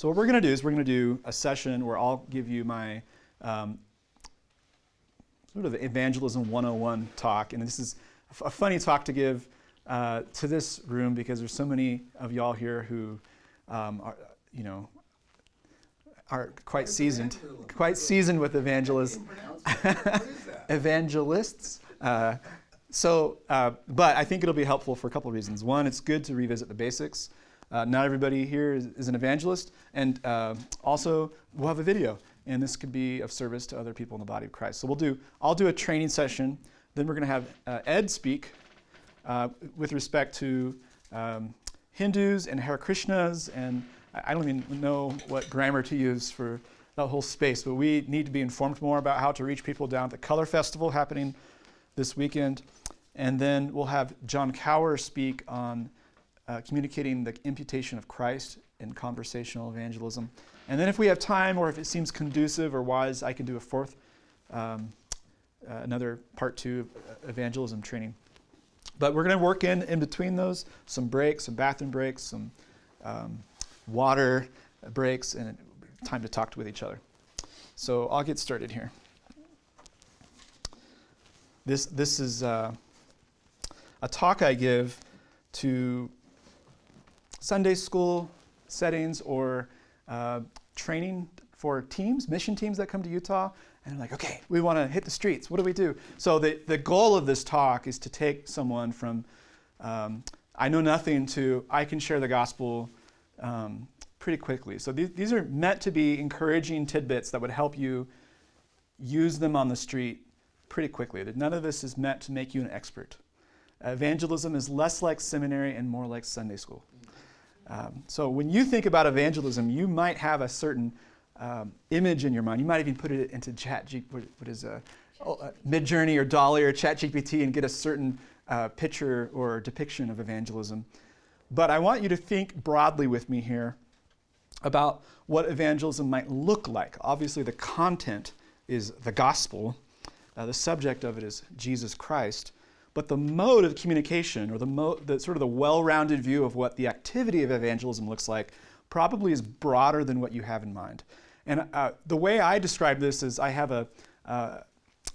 So what we're going to do is we're going to do a session where I'll give you my um, sort of evangelism 101 talk. And this is a funny talk to give uh, to this room because there's so many of y'all here who um, are, you know, are quite seasoned, quite seasoned with evangelists. evangelists. Uh, so, uh, but I think it'll be helpful for a couple of reasons. One, it's good to revisit the basics. Uh, not everybody here is, is an evangelist, and uh, also we'll have a video, and this could be of service to other people in the body of Christ. So we'll do. I'll do a training session. Then we're going to have uh, Ed speak uh, with respect to um, Hindus and Hare Krishnas, and I don't even know what grammar to use for that whole space, but we need to be informed more about how to reach people down at the Color Festival happening this weekend. And then we'll have John Cower speak on uh, communicating the imputation of Christ in conversational evangelism. And then if we have time or if it seems conducive or wise, I can do a fourth, um, uh, another part two of evangelism training. But we're going to work in, in between those, some breaks, some bathroom breaks, some um, water breaks, and time to talk with each other. So I'll get started here. This, this is uh, a talk I give to Sunday school settings or uh, training for teams, mission teams that come to Utah. And like, okay, we want to hit the streets. What do we do? So the, the goal of this talk is to take someone from um, I know nothing to I can share the gospel um, pretty quickly. So these, these are meant to be encouraging tidbits that would help you use them on the street pretty quickly. None of this is meant to make you an expert. Evangelism is less like seminary and more like Sunday school. Um, so when you think about evangelism, you might have a certain um, image in your mind. You might even put it into Chat what, is a, oh, uh, Midjourney or DALL-E or Chat GPT and get a certain uh, picture or depiction of evangelism. But I want you to think broadly with me here about what evangelism might look like. Obviously, the content is the gospel, uh, the subject of it is Jesus Christ. But the mode of communication, or the, the sort of the well-rounded view of what the activity of evangelism looks like, probably is broader than what you have in mind. And uh, the way I describe this is I have a uh,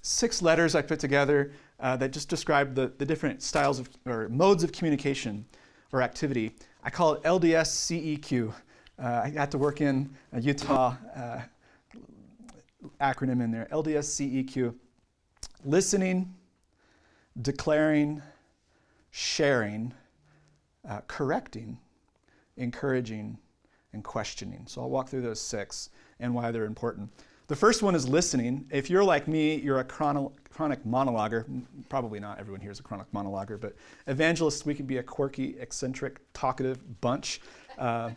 six letters I put together uh, that just describe the, the different styles of or modes of communication or activity. I call it LDS CEQ. Uh, I had to work in a Utah uh, acronym in there. LDS CEQ. Listening, declaring, sharing, uh, correcting, encouraging, and questioning. So I'll walk through those six and why they're important. The first one is listening. If you're like me, you're a chrono- chronic monologuer. Probably not everyone here is a chronic monologuer, but evangelists, we can be a quirky, eccentric, talkative bunch. Uh,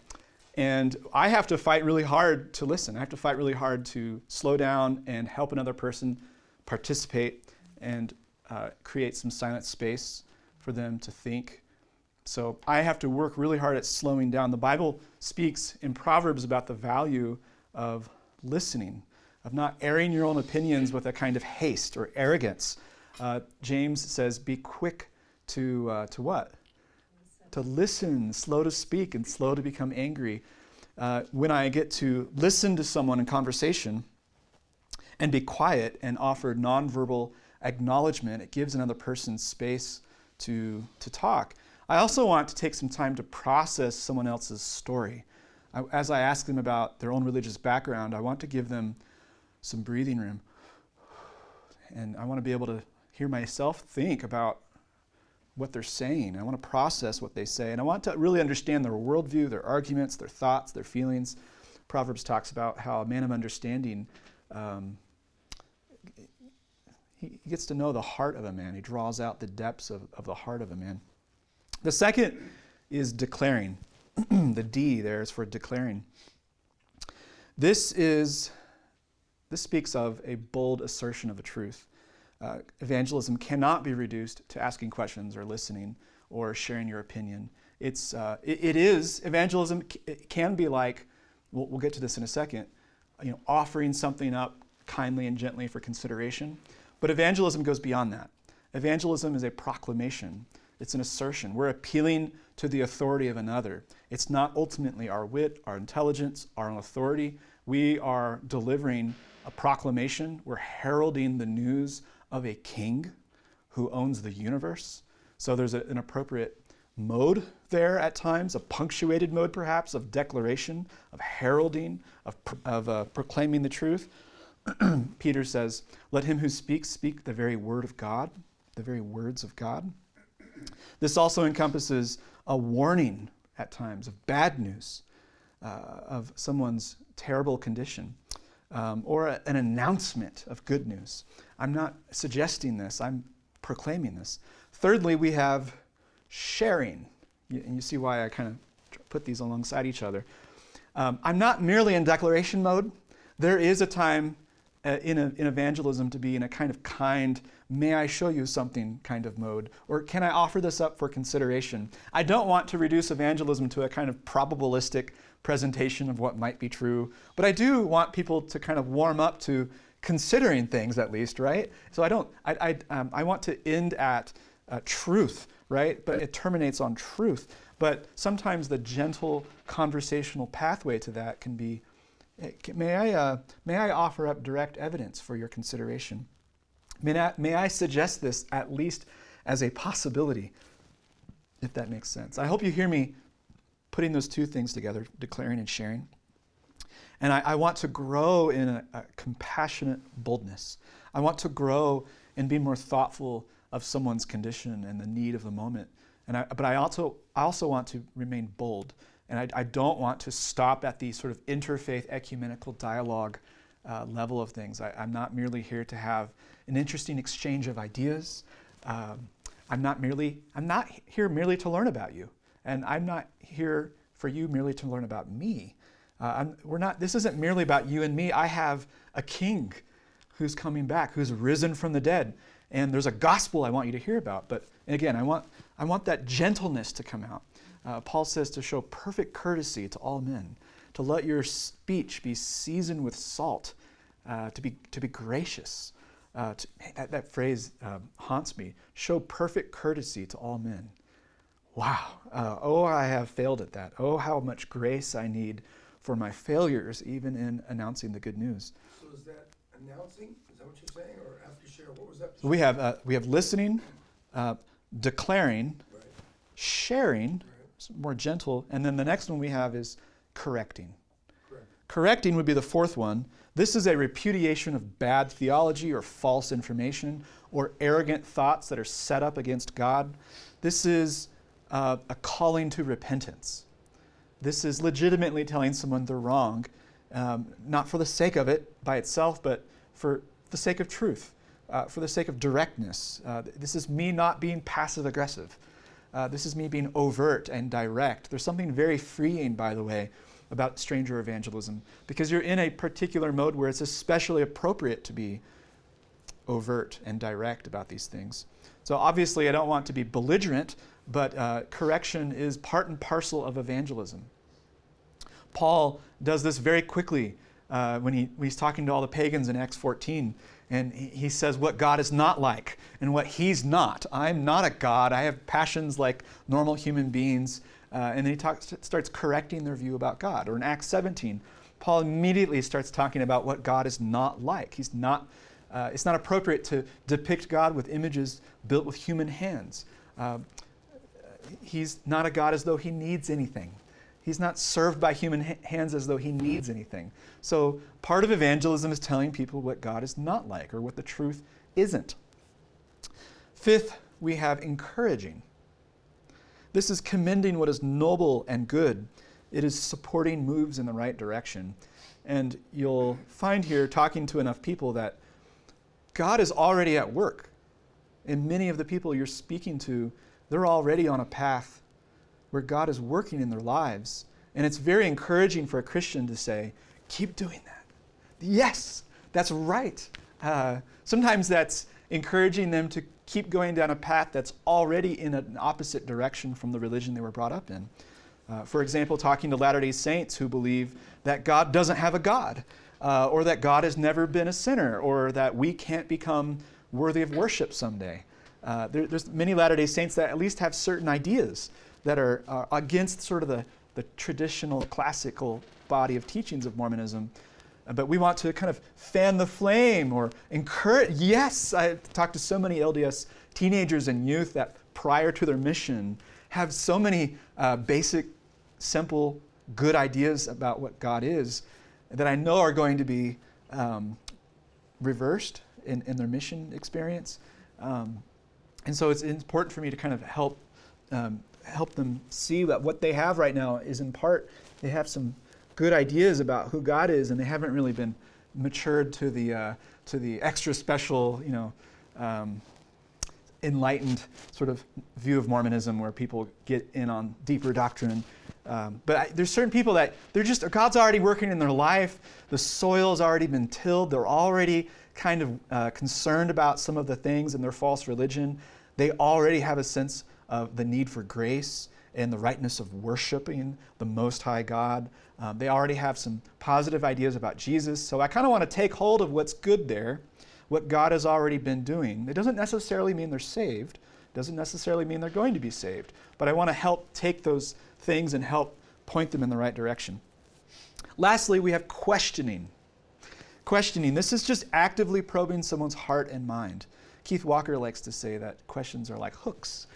and I have to fight really hard to listen. I have to fight really hard to slow down and help another person participate and uh, create some silent space for them to think. So I have to work really hard at slowing down. The Bible speaks in Proverbs about the value of listening, of not airing your own opinions with a kind of haste or arrogance. Uh, James says, be quick to, uh, to what? Listen. To listen, slow to speak, and slow to become angry. Uh, when I get to listen to someone in conversation and be quiet and offer nonverbal acknowledgement, it gives another person space to, to talk. I also want to take some time to process someone else's story. I, as I ask them about their own religious background, I want to give them some breathing room. And I want to be able to hear myself think about what they're saying. I want to process what they say. And I want to really understand their worldview, their arguments, their thoughts, their feelings. Proverbs talks about how a man of understanding um, he, gets to know the heart of a man. He draws out the depths of, of the heart of a man. The second is declaring. the D there is for declaring. This is this speaks of a bold assertion of a truth. Uh, evangelism cannot be reduced to asking questions or listening or sharing your opinion. It's, uh, it, it is, evangelism it can be like, we'll, we'll get to this in a second, you know, offering something up kindly and gently for consideration. But evangelism goes beyond that. Evangelism is a proclamation. it's an assertion. We're appealing to the authority of another. It's not ultimately our wit, our intelligence, our authority. We are delivering a proclamation. We're heralding the news of a king who owns the universe. So there's a, an appropriate mode there at times, a punctuated mode perhaps of declaration, of heralding, of, of uh, proclaiming the truth. Peter says, Let him who speaks speak the very word of God, the very words of God. This also encompasses a warning at times of bad news, uh, of someone's terrible condition, um, or a, an announcement of good news. I'm not suggesting this, I'm proclaiming this. Thirdly, we have sharing. And you see why I kind of put these alongside each other. Um, I'm not merely in declaration mode. There is a time in, a, in evangelism to be in a kind of kind, may I show you something kind of mode, or can I offer this up for consideration? I don't want to reduce evangelism to a kind of probabilistic presentation of what might be true, but I do want people to kind of warm up to considering things at least, right? So I don't, I, I, um, I want to end at uh, truth, right? But it terminates on truth. But sometimes the gentle conversational pathway to that can be May I, uh, may I offer up direct evidence for your consideration? May I, may I suggest this at least as a possibility, if that makes sense? I hope you hear me putting those two things together, declaring and sharing. And I, I want to grow in a, a, compassionate boldness. I want to grow in being more thoughtful of someone's condition and the need of the moment. And I, but I also, I also want to remain bold and I, I, don't want to stop at the sort of interfaith ecumenical dialogue uh, level of things. I, am not merely here to have an interesting exchange of ideas. Um, I'm not merely, I'm not here merely to learn about you. And I'm not here for you merely to learn about me. Uh, we're not, this isn't merely about you and me. I have a king who's coming back, who's risen from the dead. And there's a gospel I want you to hear about. But again, I want, I want that gentleness to come out. Uh, Paul says to show perfect courtesy to all men, to let your speech be seasoned with salt, uh, to, be, to be gracious. Uh, to, that, that phrase um, haunts me. Show perfect courtesy to all men. Wow. Uh, oh, I have failed at that. Oh, how much grace I need for my failures, even in announcing the good news. So is that announcing? Is that what you're saying, or after share? What was that? We have uh, we have listening, uh, declaring, right. sharing, Right. More gentle, and then the next one we have is correcting. Correct. Correcting would be the fourth one. This is a repudiation of bad theology or false information or arrogant thoughts that are set up against God. This is uh, a calling to repentance. This is legitimately telling someone they're wrong, um, not for the sake of it by itself, but for the sake of truth, uh, for the sake of directness. Uh, this is me not being passive aggressive. Uh, this is me being overt and direct. There's something very freeing, by the way, about stranger evangelism, because you're in a particular mode where it's especially appropriate to be overt and direct about these things. So obviously, I don't want to be belligerent, but uh, correction is part and parcel of evangelism. Paul does this very quickly uh, when, he, when he's talking to all the pagans in Acts 14. And he, says what God is not like and what he's not. I'm not a God. I have passions like normal human beings. Uh, and then he talks, starts correcting their view about God. Or in Acts 17, Paul immediately starts talking about what God is not like. He's not, uh, it's not appropriate to depict God with images built with human hands. Uh, he's not a God as though he needs anything. He's not served by human hands as though he needs anything. So, part of evangelism is telling people what God is not like or what the truth isn't. Fifth, we have encouraging. This is commending what is noble and good. It is supporting moves in the right direction. And you'll find here, talking to enough people, that God is already at work. And many of the people you're speaking to, they're already on a path where God is working in their lives. And it's very encouraging for a Christian to say, keep doing that. Yes, that's right. Uh, sometimes that's encouraging them to keep going down a path that's already in an opposite direction from the religion they were brought up in. Uh, for example, talking to Latter day Saints who believe that God doesn't have a God, uh, or that God has never been a sinner, or that we can't become worthy of worship someday. uh, there, there's many Latter day Saints that at least have certain ideas that are, are against sort of the, the traditional classical body of teachings of Mormonism. Uh, But we want to kind of fan the flame or encourage. Yes, I talked to so many LDS teenagers and youth that prior to their mission have so many uh, basic, simple, good ideas about what God is that I know are going to be um, reversed in, in their mission experience. Um, and so it's important for me to kind of help um, help them see that what they have right now is in part they have some good ideas about who God is, and they haven't really been matured to the uh, to the extra special, you know, um, enlightened sort of view of Mormonism, where people get in on deeper doctrine. Um, but I, there's certain people that they're just God's already working in their life. The soil's already been tilled. They're already kind of uh, concerned about some of the things in their false religion. They already have a sense of the need for grace and the rightness of worshiping the Most High God. Um, they already have some positive ideas about Jesus. So I kind of want to take hold of what's good there, what God has already been doing. It doesn't necessarily mean they're saved, it doesn't necessarily mean they're going to be saved, but I want to help take those things and help point them in the right direction. Lastly, we have questioning. Questioning. This is just actively probing someone's heart and mind. Keith Walker likes to say that questions are like hooks,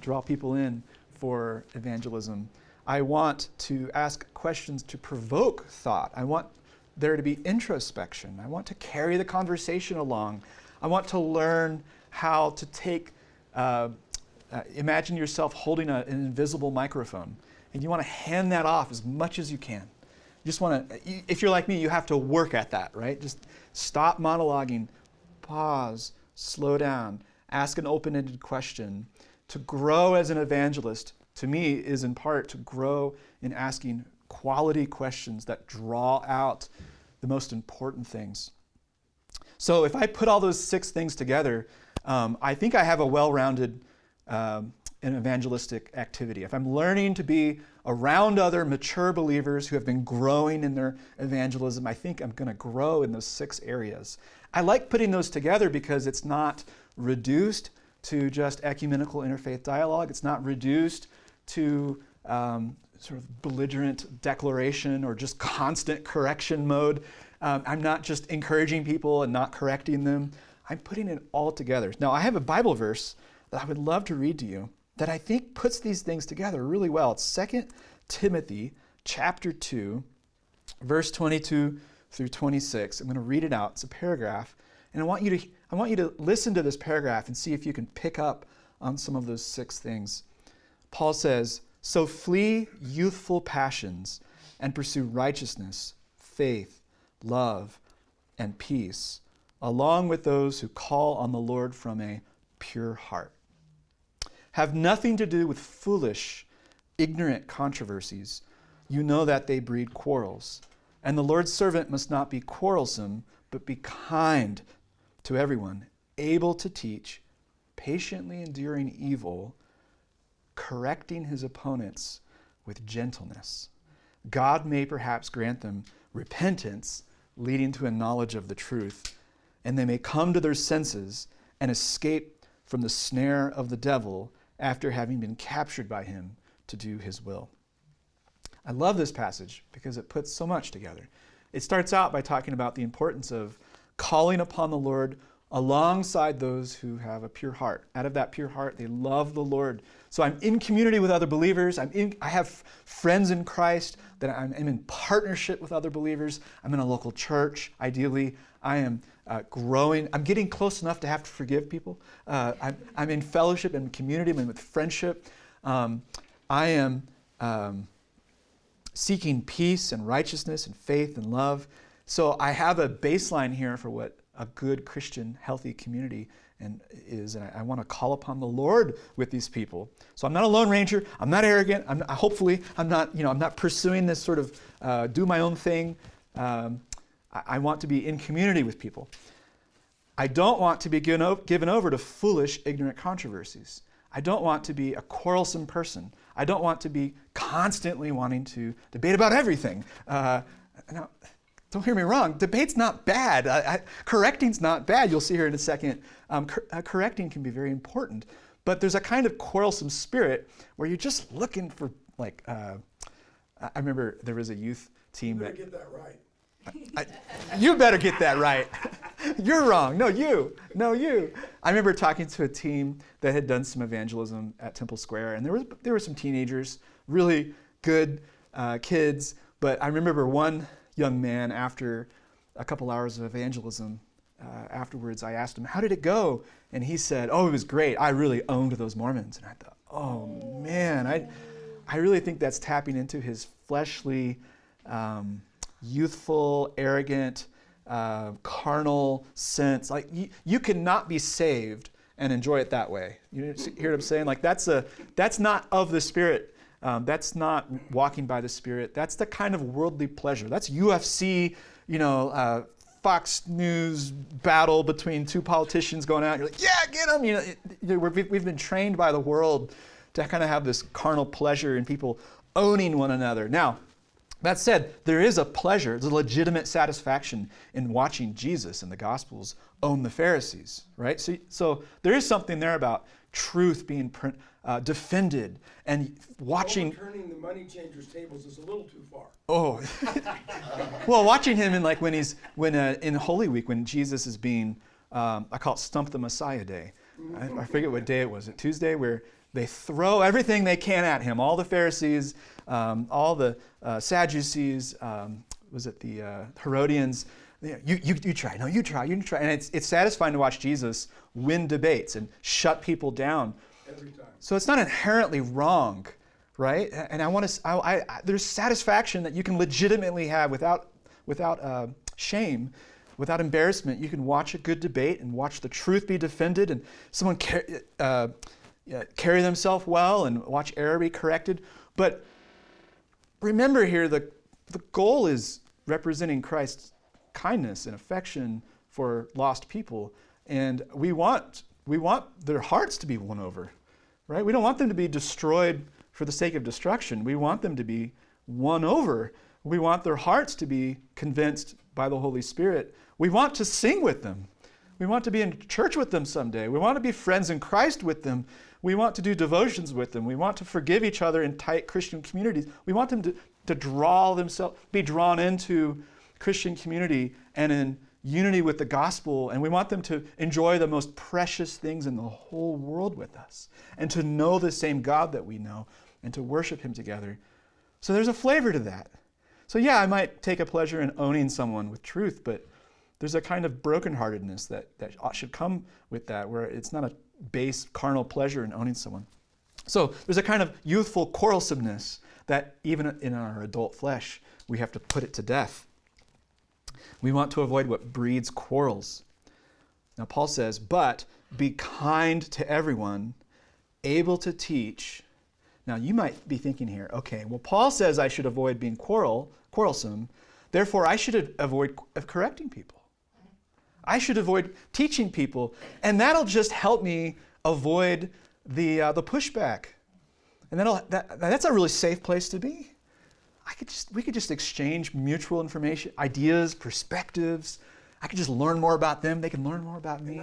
draw people in for evangelism. I want to ask questions to provoke thought. I want there to be introspection. I want to carry the conversation along. I want to learn how to take, uh, uh, imagine yourself holding a, an invisible microphone, and you want to hand that off as much as you can. You just want to, if you're like me, you have to work at that, right? Just stop monologuing, pause, slow down, ask an open ended question. To grow as an evangelist, to me, is in part to grow in asking quality questions that draw out the most important things. So, if I put all those six things together, um, I think I have a well rounded um, an evangelistic activity. If I'm learning to be around other mature believers who have been growing in their evangelism, I think I'm going to grow in those six areas. I like putting those together because it's not reduced to just ecumenical interfaith dialogue. It's not reduced to um, sort of belligerent declaration or just constant correction mode. Um, I'm not just encouraging people and not correcting them. I'm putting it all together. Now, I have a Bible verse that I would love to read to you that I think puts these things together really well. It's 2 Timothy chapter 2, verse 22 through 26. I'm going to read it out. It's a paragraph. And I want you to I want you to listen to this paragraph and see if you can pick up on some of those six things. Paul says, "So flee youthful passions and pursue righteousness, faith, love, and peace, along with those who call on the Lord from a pure heart." have nothing to do with foolish, ignorant controversies. You know that they breed quarrels. And the Lord's servant must not be quarrelsome, but be kind to everyone, able to teach, patiently enduring evil, correcting his opponents with gentleness. God may perhaps grant them repentance, leading to a knowledge of the truth, and they may come to their senses and escape from the snare of the devil after having been captured by him to do his will. I love this passage because it puts so much together. It starts out by talking about the importance of calling upon the Lord alongside those who have a pure heart. Out of that pure heart, they love the Lord. So I'm in community with other believers. I'm in, I have friends in Christ that I'm, I'm in partnership with other believers. I'm in a local church, ideally. I am uh, growing. I'm getting close enough to have to forgive people. Uh, I'm, I'm, in fellowship and community. I'm with friendship. Um, I am um, seeking peace and righteousness and faith and love. So I have a baseline here for what a good Christian, healthy community and is, and I, I want to call upon the Lord with these people. So I'm not a lone ranger. I'm not arrogant. I'm not, hopefully I'm not, you know, I'm not pursuing this sort of uh, do my own thing. Um, I, I, want to be in community with people. I don't want to be given, given over to foolish, ignorant controversies. I don't want to be a quarrelsome person. I don't want to be constantly wanting to debate about everything. Uh, now, don't hear me wrong, debate's not bad. I, I, correcting's not bad. You'll see here in a second. Um, cor- uh, correcting can be very important. But there's a kind of quarrelsome spirit where you're just looking for, like, uh, I remember there was a youth team You better that. get that right. I, you better get that right. You're wrong. No, you. No, you. I remember talking to a team that had done some evangelism at Temple Square, and there was there were some teenagers, really good uh, kids. But I remember one young man after a couple hours of evangelism. Uh, afterwards, I asked him, "How did it go?" And he said, "Oh, it was great. I really owned those Mormons." And I thought, "Oh man, I, I really think that's tapping into his fleshly." Um, youthful, arrogant, uh, carnal sense. Like you, you cannot be saved and enjoy it that way. You hear what I'm saying? Like that's a that's not of the spirit. Um, that's not walking by the spirit. That's the kind of worldly pleasure. That's UFC. You know. Uh, Fox News battle between two politicians going out. You're like, yeah, get them. You know, it, know we've, we've been trained by the world to kind of have this carnal pleasure in people owning one another. Now, that said, there is a pleasure, there's a legitimate satisfaction in watching Jesus and the Gospels own the Pharisees, right? So, so there is something there about truth being uh, defended and watching. Overturning the money changers' tables is a little too far. Oh, well, watching him in like when he's when uh, in Holy Week when Jesus is being, um, I call it Stump the Messiah Day. I, I forget what day it was. It Tuesday where they throw everything they can at him. All the Pharisees, um, all the uh, Sadducees, um, was it the uh, Herodians? You, you, you try, no, you try, you try. And it's, it's satisfying to watch Jesus win debates and shut people down. So it's not inherently wrong, right? And I want to, I, I, there's satisfaction that you can legitimately have without, without uh, shame, without embarrassment. You can watch a good debate and watch the truth be defended and someone car- uh, carry themselves well and watch error be corrected. But remember here, the, the goal is representing Christ's kindness and affection for lost people. And we want, we want their hearts to be won over, right? We don't want them to be destroyed for the sake of destruction. We want them to be won over. We want their hearts to be convinced by the Holy Spirit. We want to sing with them. We want to be in church with them someday. We want to be friends in Christ with them. We want to do devotions with them. We want to forgive each other in tight Christian communities. We want them to, to draw themselves, be drawn into Christian community and in unity with the gospel. And we want them to enjoy the most precious things in the whole world with us and to know the same God that we know and to worship Him together. So there's a flavor to that. So, yeah, I might take a pleasure in owning someone with truth, but there's a kind of brokenheartedness that, that should come with that, where it's not a base carnal pleasure in owning someone. So there's a kind of youthful quarrelsomeness that even in our adult flesh, we have to put it to death. We want to avoid what breeds quarrels. Now, Paul says, but be kind to everyone, able to teach. Now, you might be thinking here, okay, well, Paul says I should avoid being quarrel, quarrelsome, therefore I should avoid correcting people. I should avoid teaching people, and that'll just help me avoid the, uh, the pushback. And that'll, that, that's a really safe place to be. I could just, we could just exchange mutual information, ideas, perspectives. I could just learn more about them. They can learn more about me.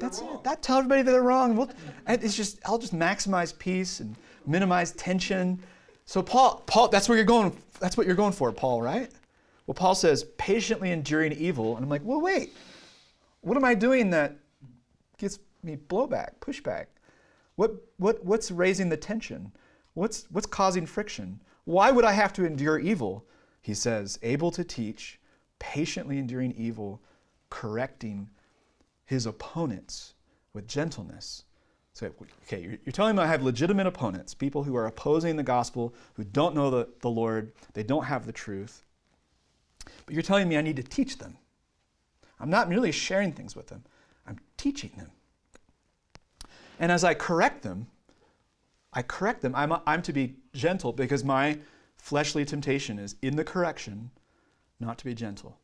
That's it. That tell everybody that they're wrong. We'll, it's just I'll just maximize peace and minimize tension. So Paul, Paul, that's where you're going. That's what you're going for, Paul, right? Well, Paul says patiently enduring evil, and I'm like, well, wait. What am I doing that gets me blowback, pushback? What, what, what's raising the tension? What's, what's causing friction? Why would I have to endure evil? He says, able to teach, patiently enduring evil, correcting his opponents with gentleness. So, okay, you're, telling me I have legitimate opponents, people who are opposing the gospel, who don't know the, the Lord, they don't have the truth. But you're telling me I need to teach them. I'm not merely sharing things with them, I'm teaching them. And as I correct them, I correct them. I'm, I'm to be gentle because my fleshly temptation is in the correction not to be gentle.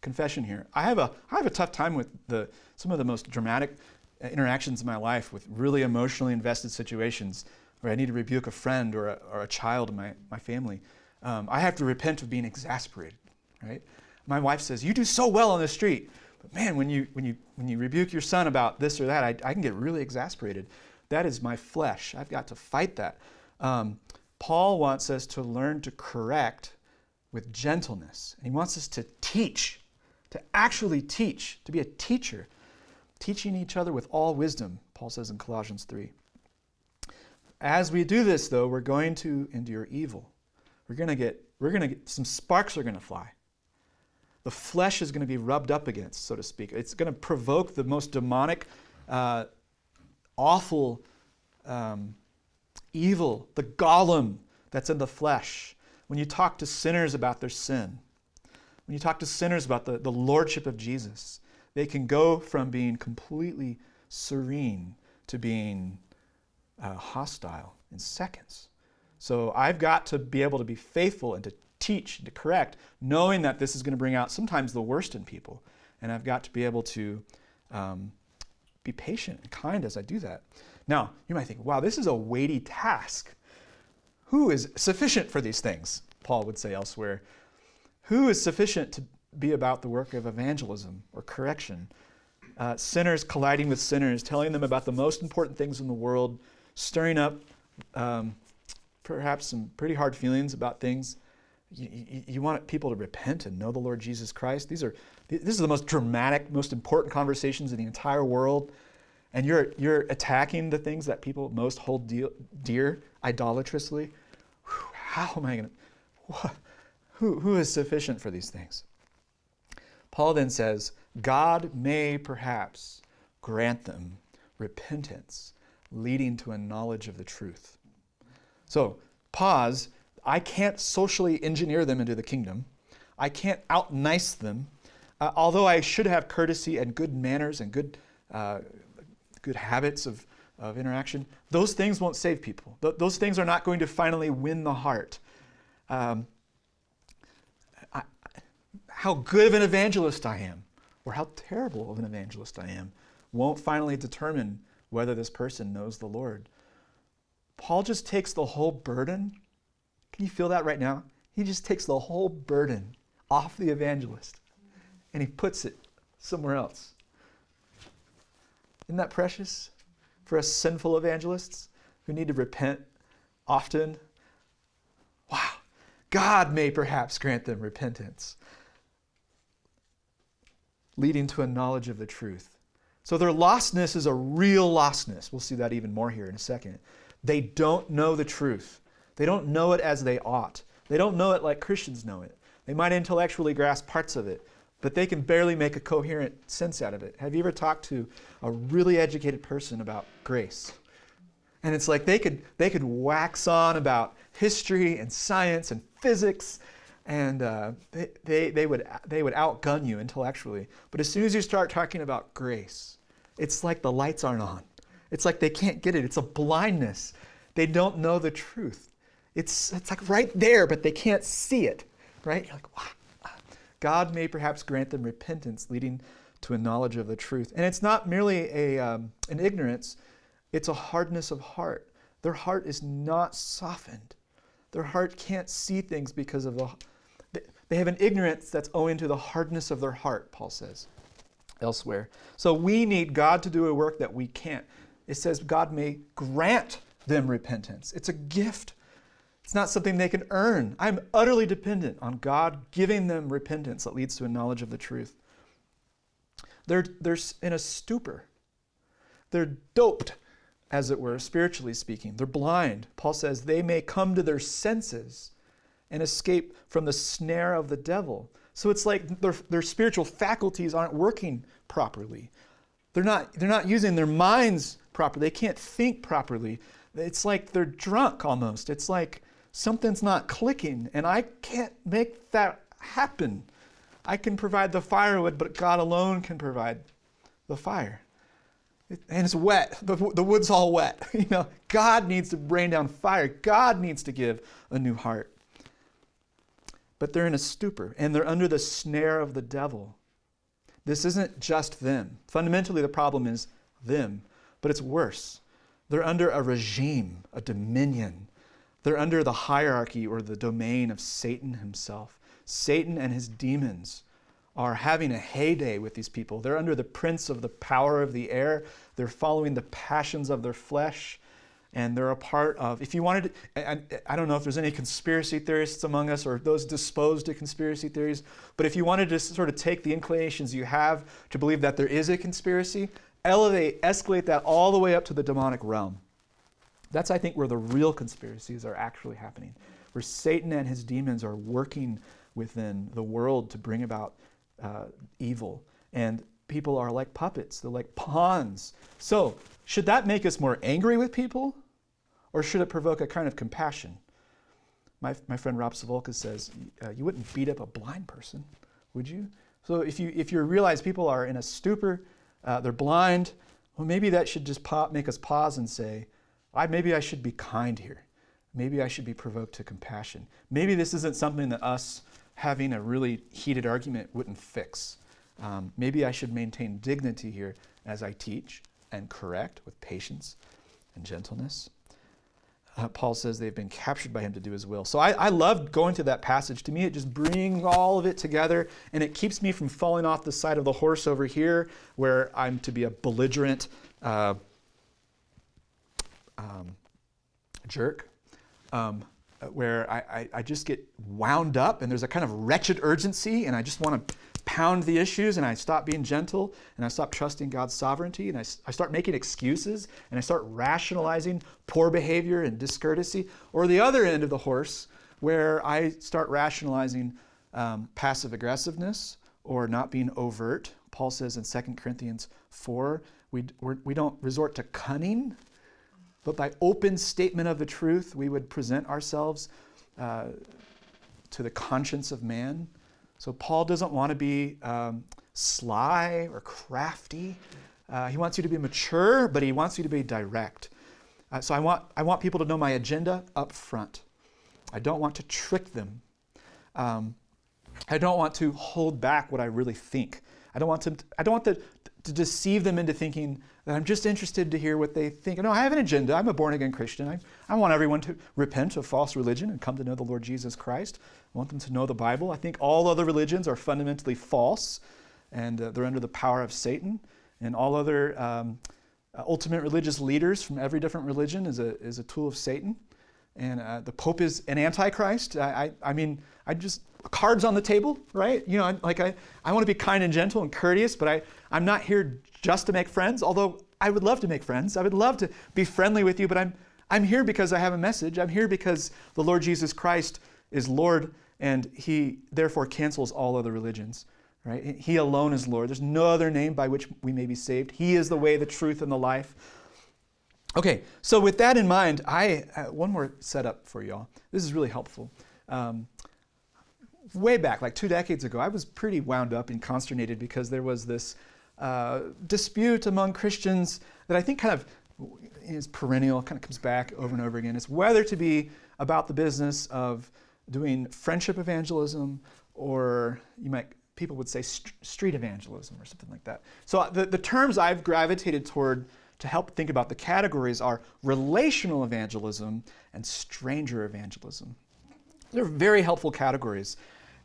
Confession here. I have a, I have a tough time with the, some of the most dramatic uh, interactions in my life with really emotionally invested situations where I need to rebuke a friend or a, or a child in my, my family. Um, I have to repent of being exasperated, right? My wife says, You do so well on the street. But man, when you, when you, when you rebuke your son about this or that, I, I can get really exasperated. That is my flesh. I've got to fight that. Um, Paul wants us to learn to correct with gentleness. And he wants us to teach, to actually teach, to be a teacher, teaching each other with all wisdom, Paul says in Colossians 3. As we do this, though, we're going to endure evil. We're going to get, we're going to get, some sparks are going to fly. The flesh is going to be rubbed up against, so to speak. It's going to provoke the most demonic, uh, awful um, evil, the golem that's in the flesh. When you talk to sinners about their sin, when you talk to sinners about the, the lordship of Jesus, they can go from being completely serene to being uh, hostile in seconds. So I've got to be able to be faithful and to teach and to correct, knowing that this is going to bring out sometimes the worst in people. And I've got to be able to um, be patient and kind as I do that. Now, you might think, wow, this is a weighty task. Who is sufficient for these things? Paul would say elsewhere. Who is sufficient to be about the work of evangelism or correction? Uh, sinners colliding with sinners, telling them about the most important things in the world, stirring up um, perhaps some pretty hard feelings about things. You, you, you, want people to repent and know the Lord Jesus Christ. These are this is the most dramatic, most important conversations in the entire world and you're, you're attacking the things that people most hold dear, dear idolatrously, how am I going to, who, who is sufficient for these things? Paul then says, God may perhaps grant them repentance, leading to a knowledge of the truth. So, pause. I can't socially engineer them into the kingdom. I can't out nice them. Uh, although I should have courtesy and good manners and good uh, good habits of, of interaction, those things won't save people. Th- those things are not going to finally win the heart. Um, I, how good of an evangelist I am, or how terrible of an evangelist I am, won't finally determine whether this person knows the Lord. Paul just takes the whole burden. Can you feel that right now? He just takes the whole burden off the evangelist and he puts it somewhere else. Isn't that precious for us sinful evangelists who need to repent often? Wow. God may perhaps grant them repentance, leading to a knowledge of the truth. So their lostness is a real lostness. We'll see that even more here in a second. They don't know the truth. They don't know it as they ought. They don't know it like Christians know it. They might intellectually grasp parts of it, but they can barely make a coherent sense out of it. Have you ever talked to a really educated person about grace? And it's like they could, they could wax on about history and science and physics, and uh, they, they, they, would, they would outgun you intellectually. But as soon as you start talking about grace, it's like the lights aren't on. It's like they can't get it. It's a blindness. They don't know the truth. It's, it's like right there, but they can't see it, right? You're like, wow. God may perhaps grant them repentance, leading to a knowledge of the truth. And it's not merely a, um, an ignorance, it's a hardness of heart. Their heart is not softened. Their heart can't see things because of the. They have an ignorance that's owing to the hardness of their heart, Paul says elsewhere. So we need God to do a work that we can't. It says God may grant them repentance. It's a gift it's not something they can earn. I'm utterly dependent on God giving them repentance that leads to a knowledge of the truth. They're, they're in a stupor. They're doped, as it were, spiritually speaking. They're blind. Paul says they may come to their senses and escape from the snare of the devil. So it's like their, their spiritual faculties aren't working properly. They're not, they're not using their minds properly. They can't think properly. It's like they're drunk almost. It's like something's not clicking, and I can't make that happen. I can provide the firewood, but God alone can provide the fire. It, and it's wet. The, the wood's all wet. You know, God needs to rain down fire. God needs to give a new heart. But they're in a stupor, and they're under the snare of the devil. This isn't just them. Fundamentally, the problem is them, but it's worse. They're under a regime, a dominion, they're under the hierarchy or the domain of Satan himself. Satan and his demons are having a heyday with these people. They're under the prince of the power of the air. They're following the passions of their flesh. And they're a part of, if you wanted to, I, I don't know if there's any conspiracy theorists among us or those disposed to conspiracy theories, but if you wanted to sort of take the inclinations you have to believe that there is a conspiracy, elevate, escalate that all the way up to the demonic realm. That's, I think, where the real conspiracies are actually happening, where Satan and his demons are working within the world to bring about uh, evil. And people are like puppets, they're like pawns. So, should that make us more angry with people? Or should it provoke a kind of compassion? My, my friend Rob Sivulka says, uh, You wouldn't beat up a blind person, would you? So, if you, if you realize people are in a stupor, uh, they're blind, well, maybe that should just pop, make us pause and say, I, maybe I should be kind here. Maybe I should be provoked to compassion. Maybe this isn't something that us having a really heated argument wouldn't fix. Um, maybe I should maintain dignity here as I teach and correct with patience and gentleness. Uh, Paul says they've been captured by him to do his will. So I, I love going to that passage. To me, it just brings all of it together and it keeps me from falling off the side of the horse over here where I'm to be a belligerent uh, um, jerk. Um, where I, I, I, just get wound up and there's a kind of wretched urgency and I just want to pound the issues and I stop being gentle and I stop trusting God's sovereignty and I, I start making excuses and I start rationalizing poor behavior and discourtesy. Or the other end of the horse where I start rationalizing um, passive aggressiveness or not being overt. Paul says in 2 Corinthians 4, we, we're, we do not resort to cunning but by open statement of the truth, we would present ourselves uh, to the conscience of man. So Paul doesn't want to be um, sly or crafty. Uh, he wants you to be mature, but he wants you to be direct. Uh, so I want, I want people to know my agenda up front. I don't want to trick them. Um, I don't want to hold back what I really think. I don't want to, I don't want to, to deceive them into thinking that I'm just interested to hear what they think. No, I have an agenda. I'm a born again Christian. I, I want everyone to repent of false religion and come to know the Lord Jesus Christ. I want them to know the Bible. I think all other religions are fundamentally false and uh, they're under the power of Satan. And all other um, ultimate religious leaders from every different religion is a, is a tool of Satan. And uh, the Pope is an antichrist. I, I, I mean, I just, cards on the table, right? You know, like I, I want to be kind and gentle and courteous, but I, I'm not here just to make friends, although I would love to make friends. I would love to be friendly with you, but I'm, I'm here because I have a message. I'm here because the Lord Jesus Christ is Lord and he therefore cancels all other religions. Right? He alone is Lord. There's no other name by which we may be saved. He is the way, the truth, and the life. Okay, so with that in mind, I uh, one more setup for y'all. This is really helpful. Um, way back, like two decades ago, I was pretty wound up and consternated because there was this uh, dispute among Christians that I think kind of is perennial, kind of comes back over and over again. It's whether to be about the business of doing friendship evangelism or you might people would say st- street evangelism or something like that. So uh, the, the terms I've gravitated toward to help think about the categories are relational evangelism and stranger evangelism. They're very helpful categories.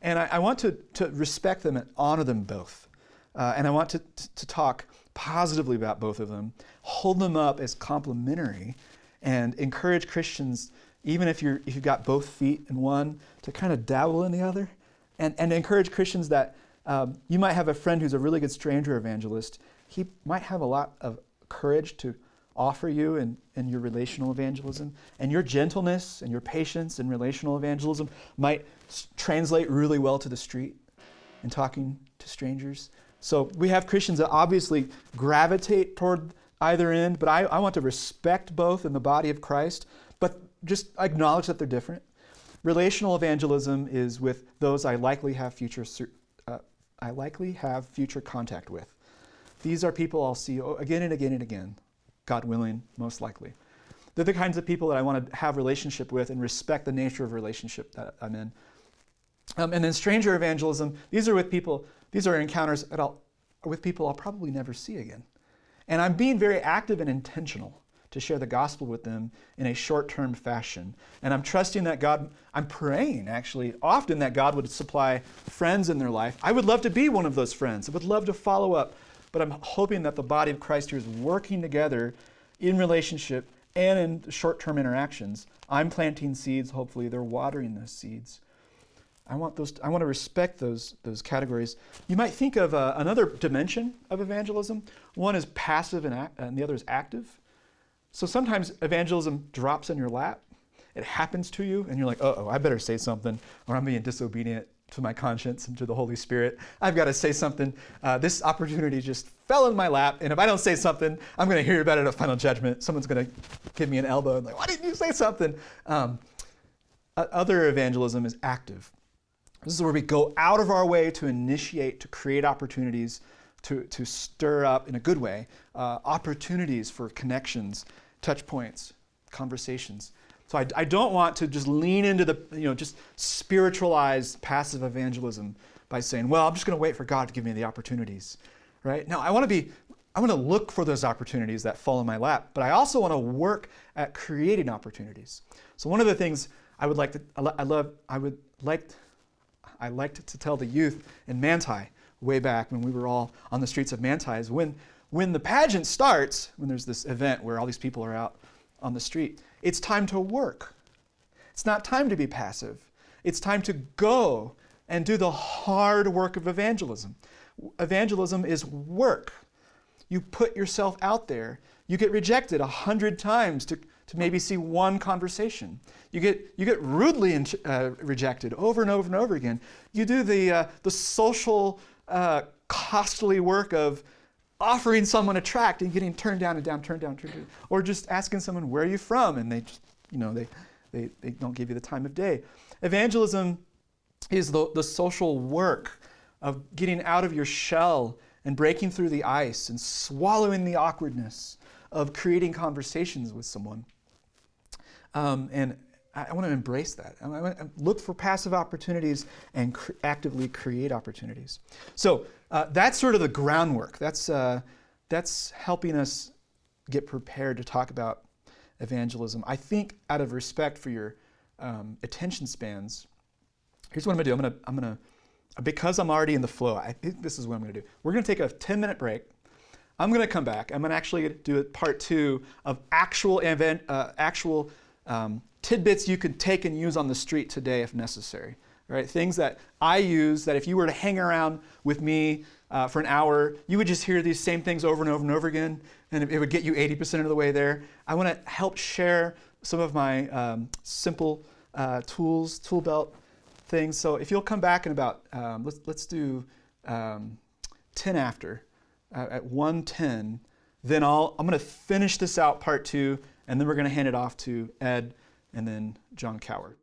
And I, I want to, to respect them and honor them both. Uh, and I want to, to talk positively about both of them, hold them up as complementary, and encourage Christians, even if, you're, if you've got both feet in one, to kind of dabble in the other. And, and encourage Christians that um, you might have a friend who's a really good stranger evangelist. He might have a lot of courage to offer you in, in your relational evangelism. And your gentleness and your patience in relational evangelism might translate really well to the street and talking to strangers. So we have Christians that obviously gravitate toward either end, but I, I want to respect both in the body of Christ, but just acknowledge that they're different. Relational evangelism is with those I likely have future uh, I likely have future contact with. These are people I'll see again and again and again, God willing, most likely. They're the kinds of people that I want to have relationship with and respect the nature of relationship that I'm in. Um, and then stranger evangelism, these are with people these are encounters with people I'll probably never see again. And I'm being very active and intentional to share the gospel with them in a short term fashion. And I'm trusting that God, I'm praying actually often that God would supply friends in their life. I would love to be one of those friends, I would love to follow up, but I'm hoping that the body of Christ here is working together in relationship and in short term interactions. I'm planting seeds, hopefully, they're watering those seeds. I want those. I want to respect those those categories. You might think of uh, another dimension of evangelism. One is passive, and, act, and the other is active. So sometimes evangelism drops in your lap. It happens to you, and you're like, "Oh, I better say something, or I'm being disobedient to my conscience and to the Holy Spirit. I've got to say something. Uh, this opportunity just fell in my lap, and if I don't say something, I'm going to hear about it at final judgment. Someone's going to give me an elbow and like, "Why didn't you say something?" Um, other evangelism is active. This is where we go out of our way to initiate, to create opportunities, to, to stir up, in a good way, uh, opportunities for connections, touch points, conversations. So I, I, don't want to just lean into the, you know, just spiritualize passive evangelism by saying, well, I'm just going to wait for God to give me the opportunities, right? No, I want to be, I want to look for those opportunities that fall in my lap, but I also want to work at creating opportunities. So one of the things I would like to, I love, I would like I liked to tell the youth in Manti way back when we were all on the streets of Manti is when, when the pageant starts, when there's this event where all these people are out on the street, it's time to work. It's not time to be passive. It's time to go and do the hard work of evangelism. Evangelism is work. You put yourself out there. You get rejected a hundred times to, to maybe see one conversation. You get, you get rudely in, uh, rejected over and over and over again. You do the, uh, the social, uh, costly work of offering someone a tract and getting turned down and down, turned down, turned down. Or just asking someone, where are you from? And they just, you know, they, they, they don't give you the time of day. Evangelism is the, the social work of getting out of your shell and breaking through the ice and swallowing the awkwardness of creating conversations with someone. Um, and I, I want to embrace that. I, I, I, look for passive opportunities and cr- actively create opportunities. So uh, that's sort of the groundwork. That's, uh, that's helping us get prepared to talk about evangelism. I think out of respect for your um, attention spans, here's what I'm gonna do. I'm gonna, I'm gonna, because I'm already in the flow, I think this is what I'm gonna do. We're gonna take a 10 minute break. I'm gonna come back. I'm gonna actually do a part two of actual event, uh, actual um, tidbits you could take and use on the street today if necessary. Right? Things that I use that if you were to hang around with me uh, for an hour, you would just hear these same things over and over and over again, and it would get you 80% of the way there. I want to help share some of my um, simple uh, tools, tool belt things. So if you'll come back in about, um, let's, let's do um, 10 after, uh, at 110, then I'll, I'm going to finish this out part two, and then we're going to hand it off to Ed and then John Coward.